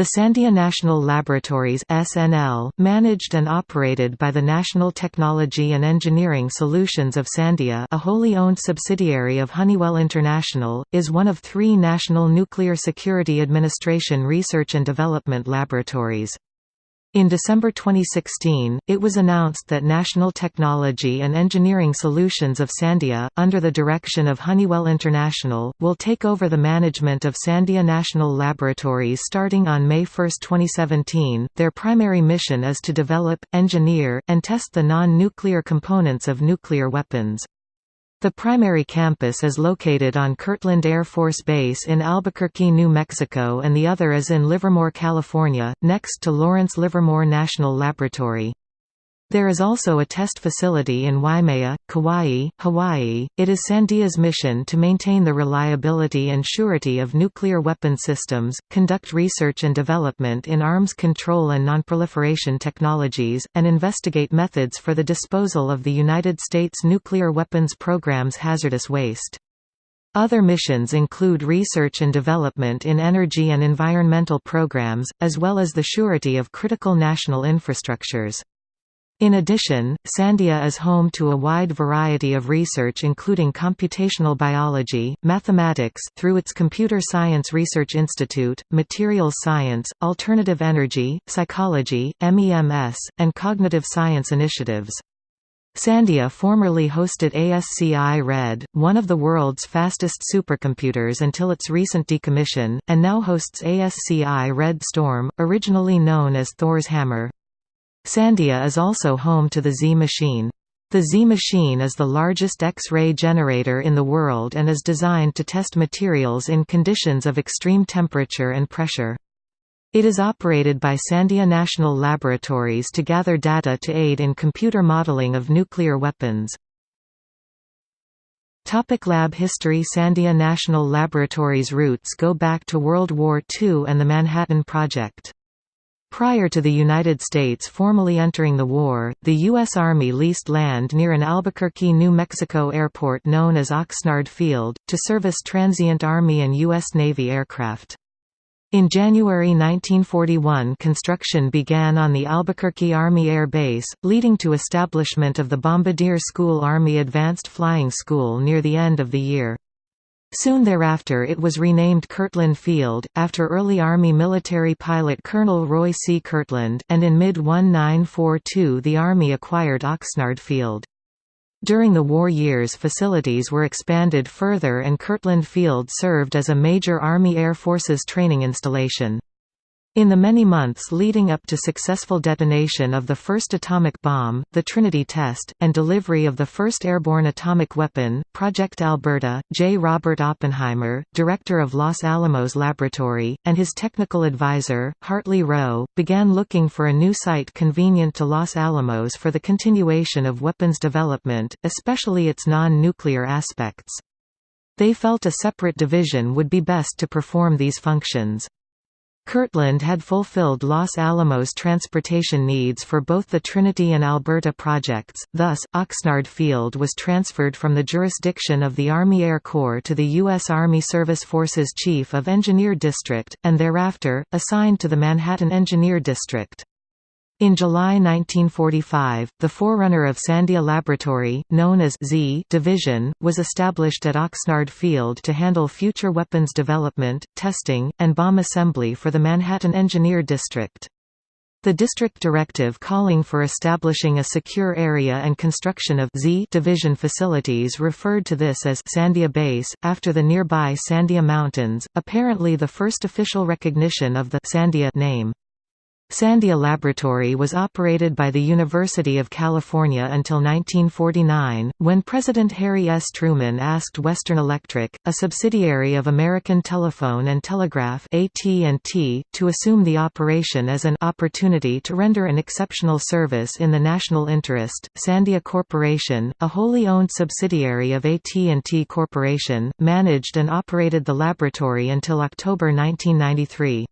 The Sandia National Laboratories (SNL), managed and operated by the National Technology and Engineering Solutions of Sandia, a wholly owned subsidiary of Honeywell International, is one of 3 National Nuclear Security Administration research and development laboratories. In December 2016, it was announced that National Technology and Engineering Solutions of Sandia, under the direction of Honeywell International, will take over the management of Sandia National Laboratories starting on May 1, 2017. Their primary mission is to develop, engineer, and test the non-nuclear components of nuclear weapons. The primary campus is located on Kirtland Air Force Base in Albuquerque, New Mexico and the other is in Livermore, California, next to Lawrence Livermore National Laboratory. There is also a test facility in Waimea, Kauai, Hawaii. It is Sandia's mission to maintain the reliability and surety of nuclear weapon systems, conduct research and development in arms control and nonproliferation technologies, and investigate methods for the disposal of the United States nuclear weapons program's hazardous waste. Other missions include research and development in energy and environmental programs, as well as the surety of critical national infrastructures. In addition, Sandia is home to a wide variety of research including computational biology, mathematics through its Computer Science Research Institute, materials science, alternative energy, psychology, MEMS, and cognitive science initiatives. Sandia formerly hosted ASCI Red, one of the world's fastest supercomputers until its recent decommission, and now hosts ASCI Red Storm, originally known as Thor's Hammer. Sandia is also home to the Z machine. The Z machine is the largest X-ray generator in the world and is designed to test materials in conditions of extreme temperature and pressure. It is operated by Sandia National Laboratories to gather data to aid in computer modeling of nuclear weapons. Topic lab history Sandia National Laboratories roots go back to World War II and the Manhattan Project. Prior to the United States formally entering the war, the U.S. Army leased land near an Albuquerque, New Mexico airport known as Oxnard Field, to service transient Army and U.S. Navy aircraft. In January 1941 construction began on the Albuquerque Army Air Base, leading to establishment of the Bombardier School Army Advanced Flying School near the end of the year. Soon thereafter it was renamed Kirtland Field, after early Army military pilot Colonel Roy C. Kirtland, and in mid-1942 the Army acquired Oxnard Field. During the war years facilities were expanded further and Kirtland Field served as a major Army Air Forces training installation. In the many months leading up to successful detonation of the first atomic bomb, the Trinity test, and delivery of the first airborne atomic weapon, Project Alberta, J. Robert Oppenheimer, director of Los Alamos Laboratory, and his technical advisor, Hartley Rowe, began looking for a new site convenient to Los Alamos for the continuation of weapons development, especially its non-nuclear aspects. They felt a separate division would be best to perform these functions. Kirtland had fulfilled Los Alamos transportation needs for both the Trinity and Alberta projects, thus, Oxnard Field was transferred from the jurisdiction of the Army Air Corps to the U.S. Army Service Forces Chief of Engineer District, and thereafter, assigned to the Manhattan Engineer District. In July 1945, the forerunner of Sandia Laboratory, known as Z Division, was established at Oxnard Field to handle future weapons development, testing, and bomb assembly for the Manhattan Engineer District. The district directive calling for establishing a secure area and construction of Z division facilities referred to this as Sandia Base, after the nearby Sandia Mountains, apparently the first official recognition of the Sandia name. Sandia Laboratory was operated by the University of California until 1949, when President Harry S. Truman asked Western Electric, a subsidiary of American Telephone and Telegraph AT&T, to assume the operation as an opportunity to render an exceptional service in the national interest. Sandia Corporation, a wholly owned subsidiary of AT&T Corporation, managed and operated the laboratory until October 1993.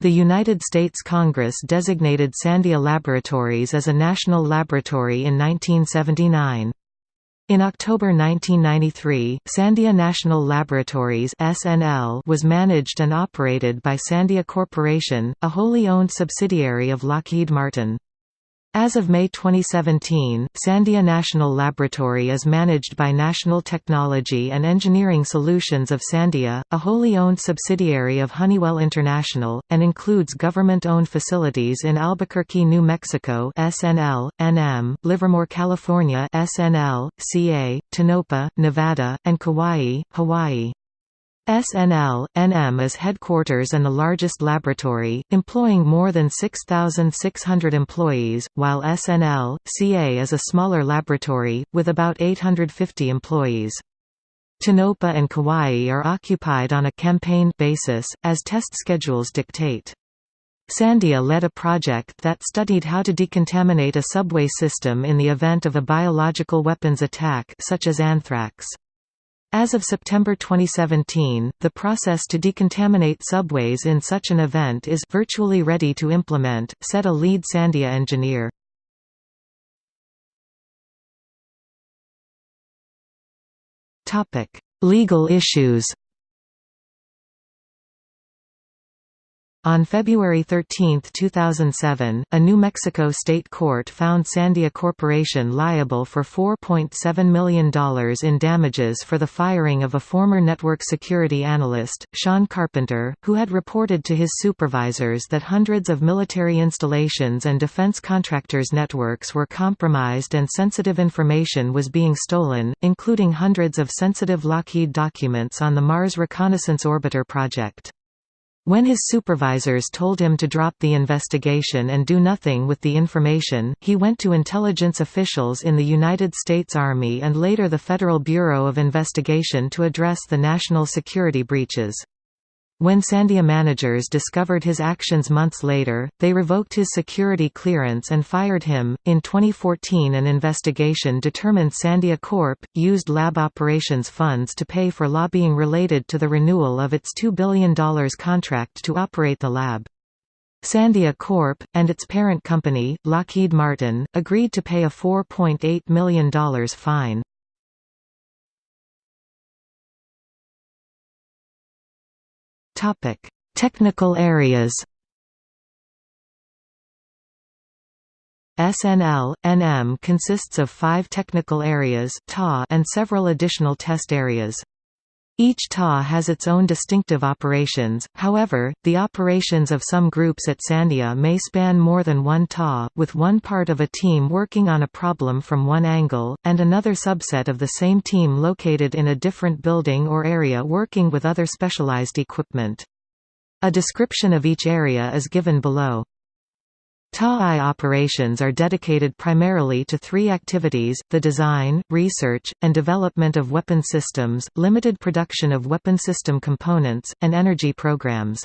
The United States Congress designated Sandia Laboratories as a national laboratory in 1979. In October 1993, Sandia National Laboratories (SNL) was managed and operated by Sandia Corporation, a wholly owned subsidiary of Lockheed Martin. As of May 2017, Sandia National Laboratory is managed by National Technology and Engineering Solutions of Sandia, a wholly owned subsidiary of Honeywell International, and includes government-owned facilities in Albuquerque, New Mexico SNL, NM, Livermore, California SNL, CA, Tonopah, Nevada, and Kauai, Hawaii. SNL, NM is headquarters and the largest laboratory, employing more than 6,600 employees, while SNL, CA is a smaller laboratory, with about 850 employees. Tonopah and Kauai are occupied on a campaign basis, as test schedules dictate. Sandia led a project that studied how to decontaminate a subway system in the event of a biological weapons attack such as anthrax. As of September 2017, the process to decontaminate subways in such an event is virtually ready to implement, said a lead Sandia engineer. Legal issues On February 13, 2007, a New Mexico state court found Sandia Corporation liable for $4.7 million in damages for the firing of a former network security analyst, Shawn Carpenter, who had reported to his supervisors that hundreds of military installations and defense contractors' networks were compromised and sensitive information was being stolen, including hundreds of sensitive Lockheed documents on the Mars Reconnaissance Orbiter project. When his supervisors told him to drop the investigation and do nothing with the information, he went to intelligence officials in the United States Army and later the Federal Bureau of Investigation to address the national security breaches. When Sandia managers discovered his actions months later, they revoked his security clearance and fired him. In 2014, an investigation determined Sandia Corp. used lab operations funds to pay for lobbying related to the renewal of its $2 billion contract to operate the lab. Sandia Corp., and its parent company, Lockheed Martin, agreed to pay a $4.8 million fine. Topic: Technical areas. SNL, NM consists of five technical areas and several additional test areas. Each TA has its own distinctive operations, however, the operations of some groups at Sandia may span more than one TA, with one part of a team working on a problem from one angle, and another subset of the same team located in a different building or area working with other specialized equipment. A description of each area is given below. TAI operations are dedicated primarily to three activities, the design, research, and development of weapon systems, limited production of weapon system components, and energy programs.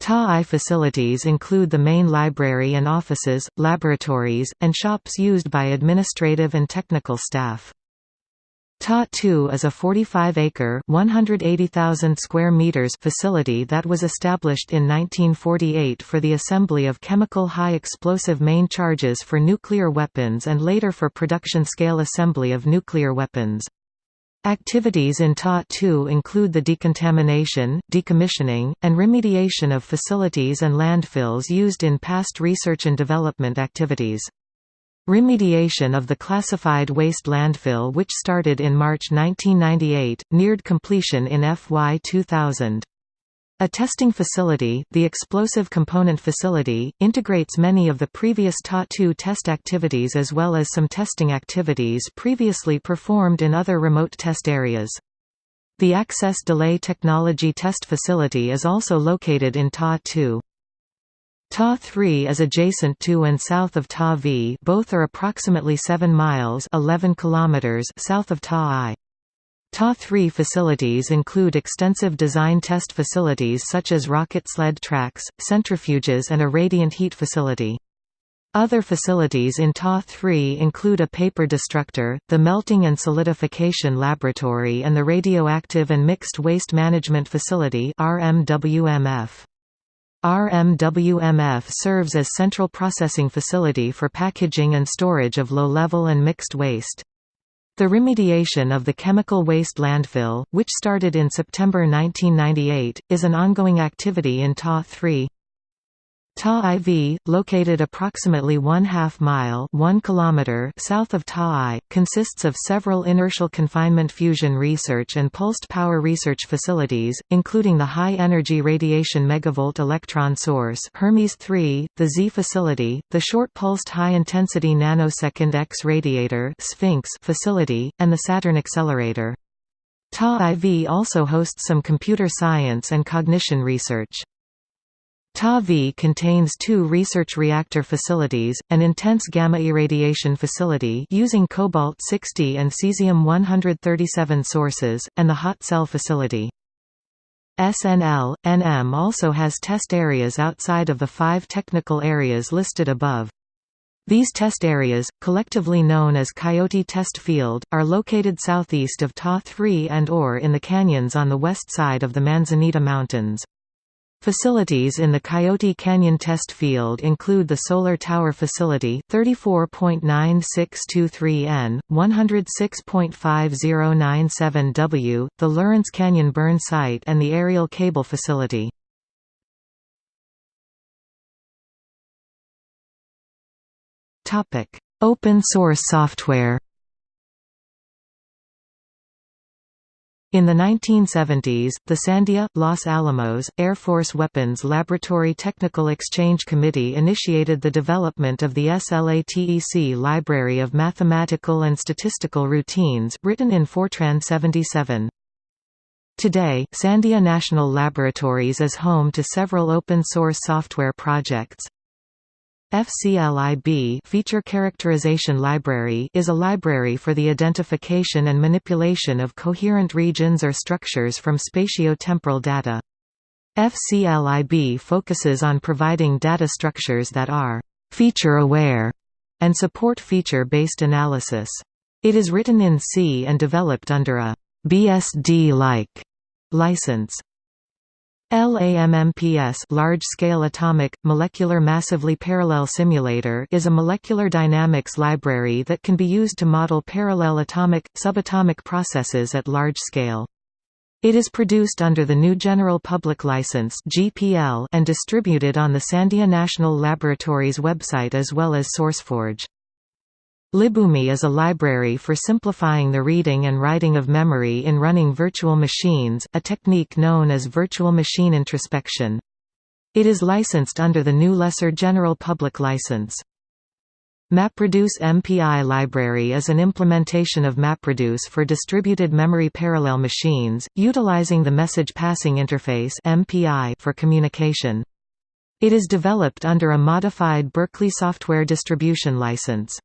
TAI facilities include the main library and offices, laboratories, and shops used by administrative and technical staff. Ta-2 is a 45-acre (180,000 square meters) facility that was established in 1948 for the assembly of chemical high-explosive main charges for nuclear weapons and later for production-scale assembly of nuclear weapons. Activities in Ta-2 include the decontamination, decommissioning, and remediation of facilities and landfills used in past research and development activities. Remediation of the classified waste landfill which started in March 1998, neared completion in FY 2000. A testing facility, the Explosive Component Facility, integrates many of the previous TA-2 test activities as well as some testing activities previously performed in other remote test areas. The Access Delay Technology Test Facility is also located in TA-2. Ta-3 is adjacent to and south of Ta-V both are approximately 7 miles 11 kilometers south of Ta-I. Ta-3 facilities include extensive design test facilities such as rocket sled tracks, centrifuges and a radiant heat facility. Other facilities in Ta-3 include a paper destructor, the Melting and Solidification Laboratory and the Radioactive and Mixed Waste Management Facility RMWMF. RMWMF serves as central processing facility for packaging and storage of low-level and mixed waste. The remediation of the chemical waste landfill, which started in September 1998, is an ongoing activity in TA 3. Ta IV, located approximately one half mile 1 kilometer south of Ta I, consists of several inertial confinement fusion research and pulsed power research facilities, including the high-energy radiation megavolt electron source Hermes 3, the Z facility, the short-pulsed high-intensity nanosecond X radiator Sphinx facility, and the Saturn accelerator. Ta IV also hosts some computer science and cognition research. Ta-V contains two research reactor facilities, an intense gamma irradiation facility using cobalt-60 and cesium-137 sources, and the hot cell facility. SNL, NM also has test areas outside of the five technical areas listed above. These test areas, collectively known as Coyote Test Field, are located southeast of Ta-3 and or in the canyons on the west side of the Manzanita Mountains. Facilities in the Coyote Canyon test field include the Solar Tower Facility 34.9623N, 106.5097W, the Lurance Canyon Burn Site and the Aerial Cable Facility. Open source software In the 1970s, the Sandia, Los Alamos, Air Force Weapons Laboratory Technical Exchange Committee initiated the development of the SLATEC Library of Mathematical and Statistical Routines, written in Fortran 77. Today, Sandia National Laboratories is home to several open-source software projects. FCLIB Feature Characterization Library is a library for the identification and manipulation of coherent regions or structures from spatio-temporal data. FCLIB focuses on providing data structures that are «feature-aware» and support feature-based analysis. It is written in C and developed under a «BSD-like» license. LAMMPS Large-Scale Atomic, Molecular Massively Parallel Simulator is a molecular dynamics library that can be used to model parallel atomic, subatomic processes at large scale. It is produced under the new General Public License and distributed on the Sandia National Laboratories website as well as SourceForge. LibVMI is a library for simplifying the reading and writing of memory in running virtual machines, a technique known as virtual machine introspection. It is licensed under the new Lesser General Public License. MapReduce MPI library is an implementation of MapReduce for distributed memory parallel machines, utilizing the Message Passing Interface (MPI) for communication. It is developed under a modified Berkeley Software Distribution License.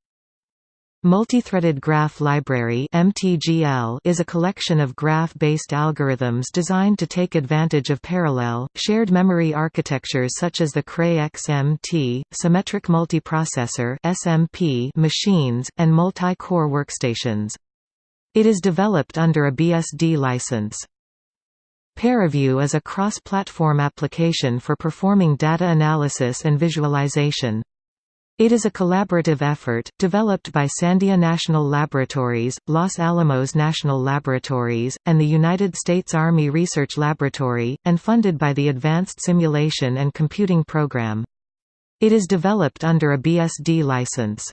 Multithreaded Graph Library (MTGL) is a collection of graph-based algorithms designed to take advantage of parallel, shared memory architectures such as the Cray XMT, Symmetric Multiprocessor (SMP) machines, and multi-core workstations. It is developed under a BSD license. ParaView is a cross-platform application for performing data analysis and visualization. It is a collaborative effort, developed by Sandia National Laboratories, Los Alamos National Laboratories, and the United States Army Research Laboratory, and funded by the Advanced Simulation and Computing Program. It is developed under a BSD license.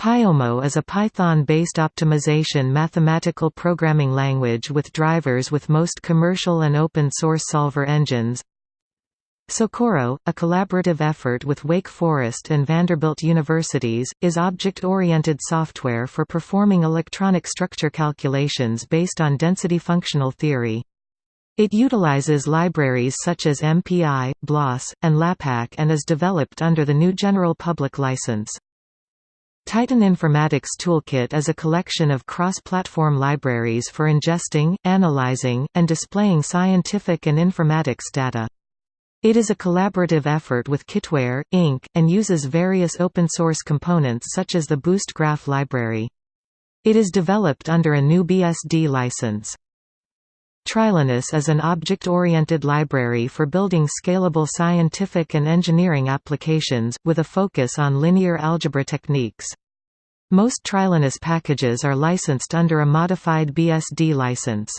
Pyomo is a Python-based optimization mathematical programming language with drivers with most commercial and open-source solver engines. Socorro, a collaborative effort with Wake Forest and Vanderbilt Universities, is object-oriented software for performing electronic structure calculations based on density functional theory. It utilizes libraries such as MPI, BLAS, and LAPACK and is developed under the new General Public License. Titan Informatics Toolkit is a collection of cross-platform libraries for ingesting, analyzing, and displaying scientific and informatics data. It is a collaborative effort with Kitware, Inc., and uses various open-source components such as the Boost Graph library. It is developed under a new BSD license. Trilinos is an object-oriented library for building scalable scientific and engineering applications, with a focus on linear algebra techniques. Most Trilinos packages are licensed under a modified BSD license.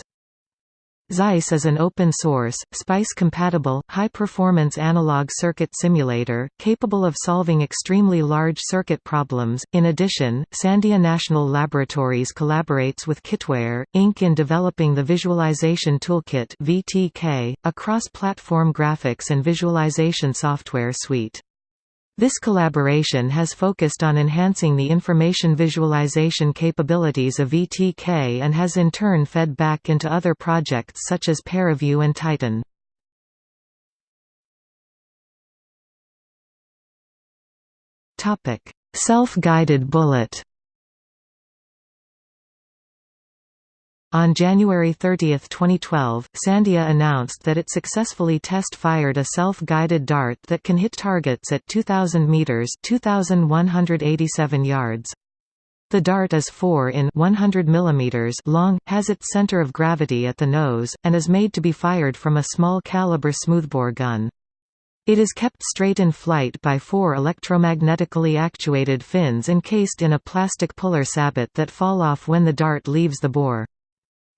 Xyce is an open-source, SPICE-compatible, high-performance analog circuit simulator, capable of solving extremely large circuit problems. In addition, Sandia National Laboratories collaborates with Kitware, Inc. in developing the Visualization Toolkit (VTK), a cross-platform graphics and visualization software suite. This collaboration has focused on enhancing the information visualization capabilities of VTK and has in turn fed back into other projects such as ParaView and Titan. Self-guided bullet On January 30, 2012, Sandia announced that it successfully test-fired a self-guided dart that can hit targets at 2,000 meters (2,187 yards). The dart is 4 in 100 mm long, has its center of gravity at the nose, and is made to be fired from a small-caliber smoothbore gun. It is kept straight in flight by four electromagnetically actuated fins encased in a plastic puller sabot that fall off when the dart leaves the bore.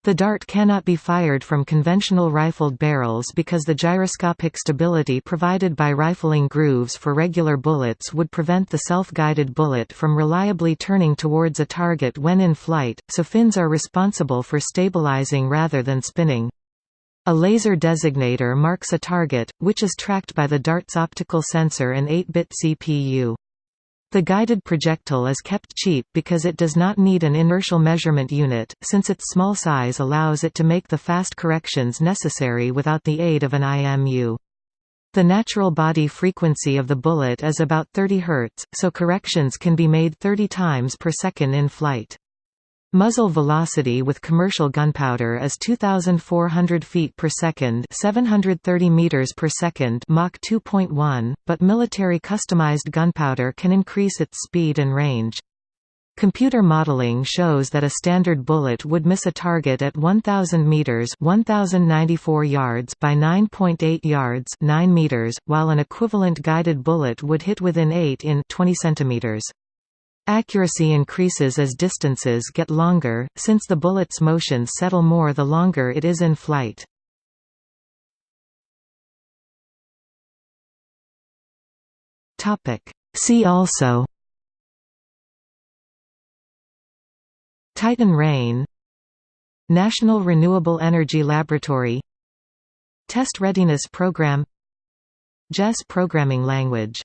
The dart cannot be fired from conventional rifled barrels because the gyroscopic stability provided by rifling grooves for regular bullets would prevent the self-guided bullet from reliably turning towards a target when in flight, so fins are responsible for stabilizing rather than spinning. A laser designator marks a target, which is tracked by the dart's optical sensor and 8-bit CPU. The guided projectile is kept cheap because it does not need an inertial measurement unit, since its small size allows it to make the fast corrections necessary without the aid of an IMU. The natural body frequency of the bullet is about 30 Hz, so corrections can be made 30 times per second in flight. Muzzle velocity with commercial gunpowder is 2400 feet per second, 730 meters per second, Mach 2.1, but military customized gunpowder can increase its speed and range. Computer modeling shows that a standard bullet would miss a target at 1000 meters, 1094 yards by 9.8 yards, 9 meters, while an equivalent guided bullet would hit within 8 in 20 centimeters. Accuracy increases as distances get longer, since the bullet's motions settle more the longer it is in flight. See also Titan Rain National Renewable Energy Laboratory Test Readiness Program Jess programming language